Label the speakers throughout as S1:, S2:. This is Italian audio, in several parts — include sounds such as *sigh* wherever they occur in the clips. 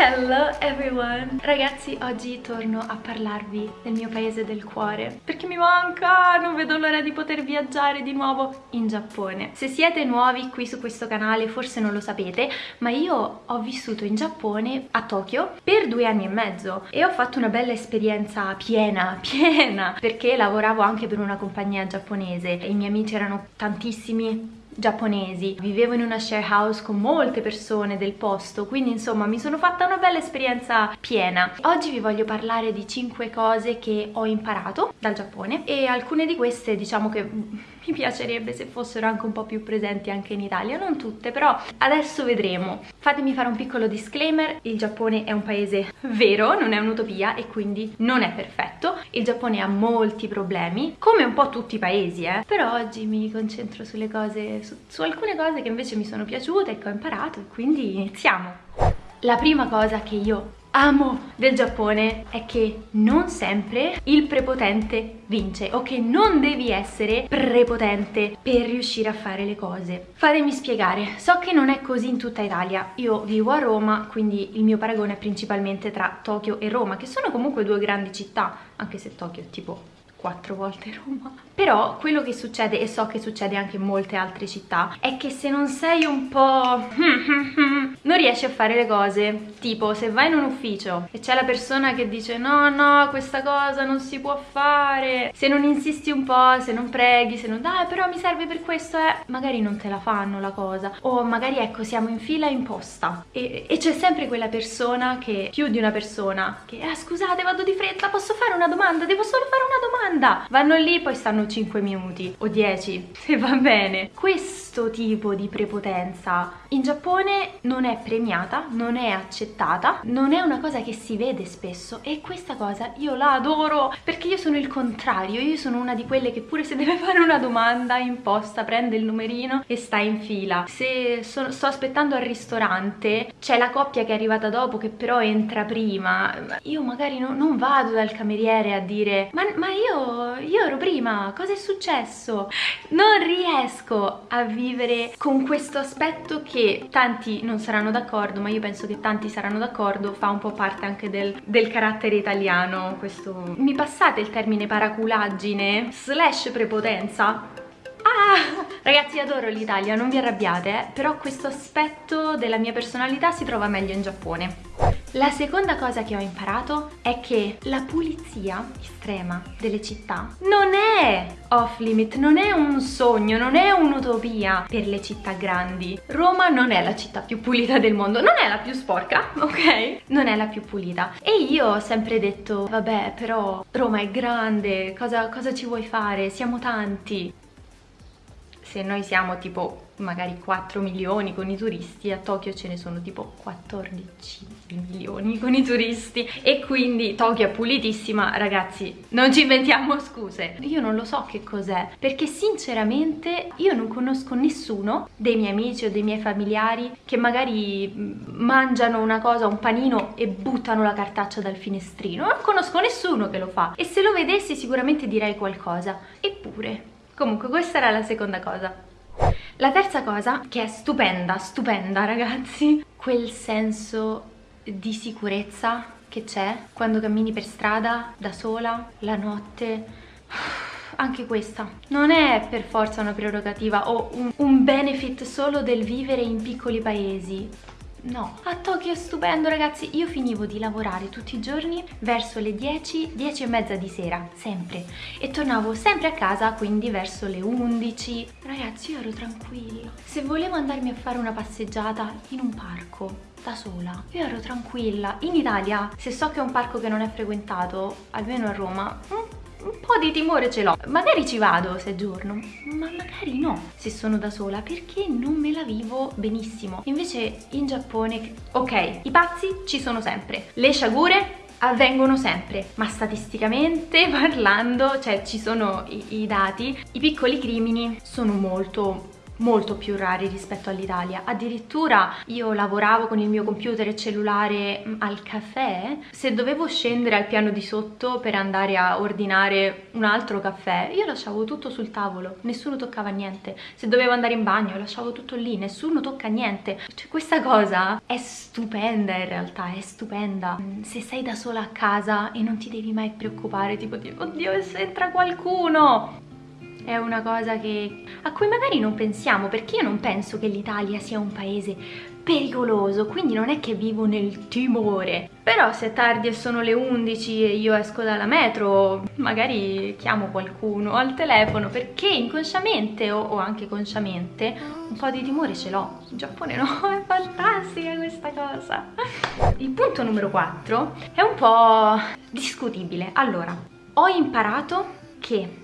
S1: Hello everyone! Ragazzi, oggi torno a parlarvi del mio paese del cuore perché mi manca, non vedo l'ora di poter viaggiare di nuovo in Giappone. Se siete nuovi qui su questo canale forse non lo sapete, ma io ho vissuto in Giappone, a Tokyo, per due anni e mezzo e ho fatto una bella esperienza piena, *laughs* piena, perché lavoravo anche per una compagnia giapponese e i miei amici erano tantissimi giapponesi, vivevo in una share house con molte persone del posto, quindi insomma mi sono fatta una bella esperienza piena. Oggi vi voglio parlare di 5 cose che ho imparato dal Giappone e alcune di queste diciamo che mi piacerebbe se fossero anche un po' più presenti anche in Italia, non tutte, però adesso vedremo. Fatemi fare un piccolo disclaimer, il Giappone è un paese vero, non è un'utopia e quindi non è perfetto. Il Giappone ha molti problemi, come un po' tutti i paesi, eh. Però oggi mi concentro sulle cose, su, su alcune cose che invece mi sono piaciute e che ho imparato e quindi iniziamo. La prima cosa che io amo del Giappone è che non sempre il prepotente vince o che non devi essere prepotente per riuscire a fare le cose. Fatemi spiegare, so che non è così in tutta Italia, io vivo a Roma quindi il mio paragone è principalmente tra Tokyo e Roma che sono comunque due grandi città anche se Tokyo è tipo quattro volte Roma. Però quello che succede, e so che succede anche in molte altre città è che se non sei un po' *laughs* non riesci a fare le cose. Tipo se vai in un ufficio e c'è la persona che dice no no questa cosa non si può fare. Se non insisti un po', se non preghi se non dai però mi serve per questo eh, magari non te la fanno la cosa. O magari ecco siamo in fila in posta e, e c'è sempre quella persona che più di una persona che ah scusate vado di fretta posso fare una domanda? Devo solo fare una domanda domanda. Vanno lì poi stanno 5 minuti o 10 *laughs* se va bene. Questo tipo di prepotenza in Giappone non è premiata non è accettata non è una cosa che si vede spesso e questa cosa io la adoro perché io sono il contrario io sono una di quelle che pure se deve *laughs* fare una domanda in posta prende il numerino e sta in fila. Se sono, sto aspettando al ristorante c'è la coppia che è arrivata dopo che però entra prima io magari no, non vado dal cameriere a dire ma, ma io io, ero prima, cosa è successo? Non riesco a vivere con questo aspetto che tanti non saranno d'accordo, ma io penso che tanti saranno d'accordo, fa un po' parte anche del, del carattere italiano, questo... Mi passate il termine paraculaggine slash prepotenza? Ah, ragazzi adoro l'Italia, non vi arrabbiate, eh? però questo aspetto della mia personalità si trova meglio in Giappone. La seconda cosa che ho imparato è che la pulizia estrema delle città non è off limit, non è un sogno, non è un'utopia per le città grandi. Roma non è la città più pulita del mondo, non è la più sporca, *laughs* ok? Non è la più pulita. E io ho sempre detto, vabbè, però Roma è grande, cosa, cosa ci vuoi fare? Siamo tanti se noi siamo tipo magari 4 milioni con i turisti, a Tokyo ce ne sono tipo 14 milioni con i turisti e quindi Tokyo è pulitissima, ragazzi, non ci inventiamo scuse. Io non lo so che cos'è, perché sinceramente io non conosco nessuno dei miei amici o dei miei familiari che magari mangiano una cosa, un panino e buttano la cartaccia dal finestrino. Non conosco nessuno che lo fa e se lo vedessi sicuramente direi qualcosa. Eppure Comunque questa era la seconda cosa. La terza cosa, che è stupenda, stupenda ragazzi, quel senso di sicurezza che c'è quando cammini per strada da sola, la notte. Anche questa. Non è per forza una prerogativa o un, un benefit solo del vivere in piccoli paesi No, a Tokyo è stupendo ragazzi, io finivo di lavorare tutti i giorni verso le 10, 10 e mezza di sera, sempre, e tornavo sempre a casa quindi verso le 11. Ragazzi io ero tranquilla, se volevo andarmi a fare una passeggiata in un parco da sola, io ero tranquilla. In Italia, se so che è un parco che non è frequentato, almeno a Roma, mm, po' di timore ce l'ho. Magari ci vado se giorno ma magari no. Se sono da sola perché non me la vivo benissimo? Invece in Giappone ok i pazzi ci sono sempre le sciagure avvengono sempre ma statisticamente *laughs* parlando cioè ci sono i, i dati i piccoli crimini sono molto molto più rari rispetto all'Italia. Addirittura io lavoravo con il mio computer e cellulare mm, al caffè. Se dovevo scendere al piano di sotto per andare a ordinare un altro caffè io lasciavo tutto sul tavolo nessuno toccava niente. Se dovevo andare in bagno lasciavo tutto lì nessuno tocca niente. Cioè questa cosa è stupenda in realtà è stupenda. Mm, se sei da sola a casa e non ti devi mai preoccupare tipo di oddio se entra qualcuno è una cosa che, a cui magari non pensiamo perché io non penso che l'Italia sia un paese pericoloso quindi non è che vivo nel timore. Però se è tardi e sono le 11 e io esco dalla metro magari chiamo qualcuno al telefono perché inconsciamente o, o anche consciamente un po' di timore ce l'ho. In Giappone no, *laughs* è fantastica questa cosa. Il punto numero 4 è un po' discutibile. Allora ho imparato che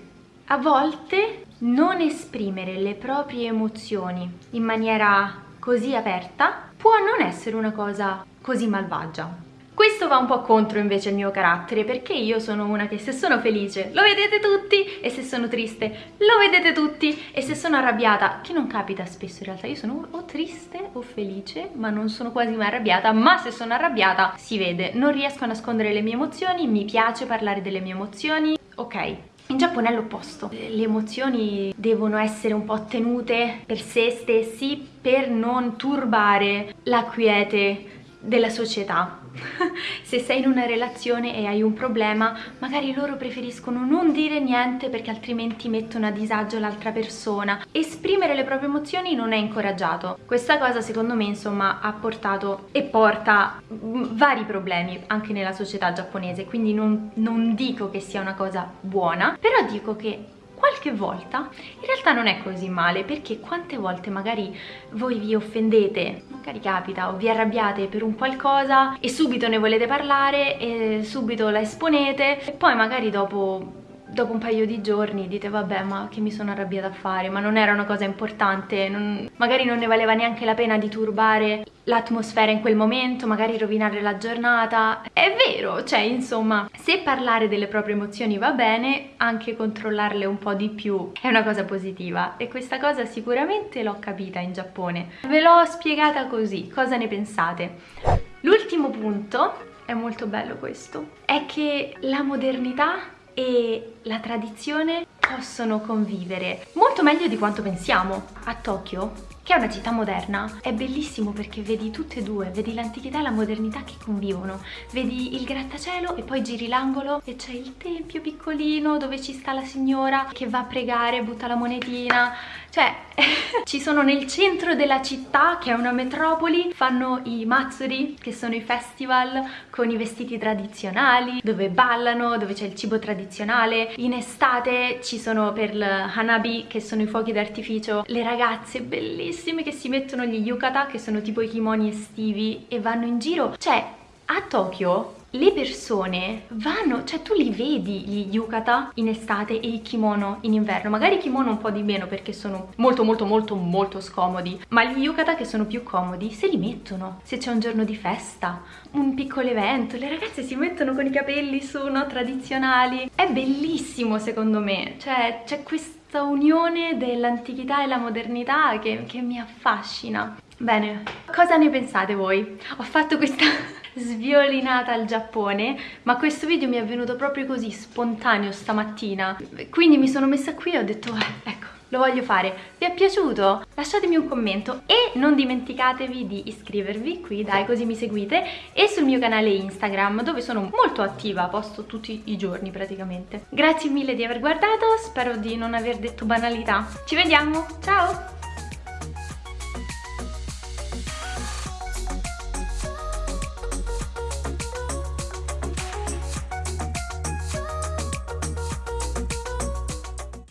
S1: a volte non esprimere le proprie emozioni in maniera così aperta può non essere una cosa così malvagia. Questo va un po' contro invece il mio carattere perché io sono una che se sono felice lo vedete tutti e se sono triste lo vedete tutti e se sono arrabbiata, che non capita spesso in realtà, io sono o triste o felice ma non sono quasi mai arrabbiata ma se sono arrabbiata si vede, non riesco a nascondere le mie emozioni, mi piace parlare delle mie emozioni, ok in Giappone è l'opposto, le emozioni devono essere un po' tenute per se stessi per non turbare la quiete della società *laughs* se sei in una relazione e hai un problema magari loro preferiscono non dire niente perché altrimenti mettono a disagio l'altra persona. Esprimere le proprie emozioni non è incoraggiato. Questa cosa secondo me insomma ha portato e porta vari problemi anche nella società giapponese quindi non, non dico che sia una cosa buona però dico che qualche volta in realtà non è così male perché quante volte magari voi vi offendete, magari capita, o vi arrabbiate per un qualcosa e subito ne volete parlare e subito la esponete e poi magari dopo dopo un paio di giorni dite vabbè ma che mi sono arrabbiata a fare ma non era una cosa importante non, magari non ne valeva neanche la pena di turbare l'atmosfera in quel momento magari rovinare la giornata. È vero cioè insomma se parlare delle proprie emozioni va bene anche controllarle un po' di più è una cosa positiva e questa cosa sicuramente l'ho capita in Giappone. Ve l'ho spiegata così cosa ne pensate? L'ultimo punto è molto bello questo è che la modernità e la tradizione possono convivere molto meglio di quanto pensiamo. A Tokyo, che è una città moderna, è bellissimo perché vedi tutte e due, vedi l'antichità e la modernità che convivono. Vedi il grattacielo e poi giri l'angolo e c'è il tempio piccolino dove ci sta la signora che va a pregare, butta la monetina. Cioè, *laughs* ci sono nel centro della città, che è una metropoli, fanno i matsuri, che sono i festival con i vestiti tradizionali, dove ballano, dove c'è il cibo tradizionale. In estate ci sono per il Hanabi, che sono i fuochi d'artificio, le ragazze bellissime che si mettono gli yukata, che sono tipo i kimoni estivi, e vanno in giro. Cioè, a Tokyo le persone vanno, cioè tu li vedi gli yukata in estate e i kimono in inverno, magari i kimono un po' di meno perché sono molto molto molto molto scomodi, ma gli yukata che sono più comodi se li mettono, se c'è un giorno di festa, un piccolo evento, le ragazze si mettono con i capelli su, no, tradizionali, è bellissimo secondo me, cioè c'è questa unione dell'antichità e la modernità che, che mi affascina. Bene, cosa ne pensate voi? Ho fatto questa *laughs* sviolinata al Giappone ma questo video mi è venuto proprio così spontaneo stamattina quindi mi sono messa qui e ho detto eh, ecco lo voglio fare. Vi è piaciuto? Lasciatemi un commento e non dimenticatevi di iscrivervi qui, dai, così mi seguite, e sul mio canale Instagram dove sono molto attiva, posto tutti i giorni praticamente. Grazie mille di aver guardato, spero di non aver detto banalità. Ci vediamo, ciao!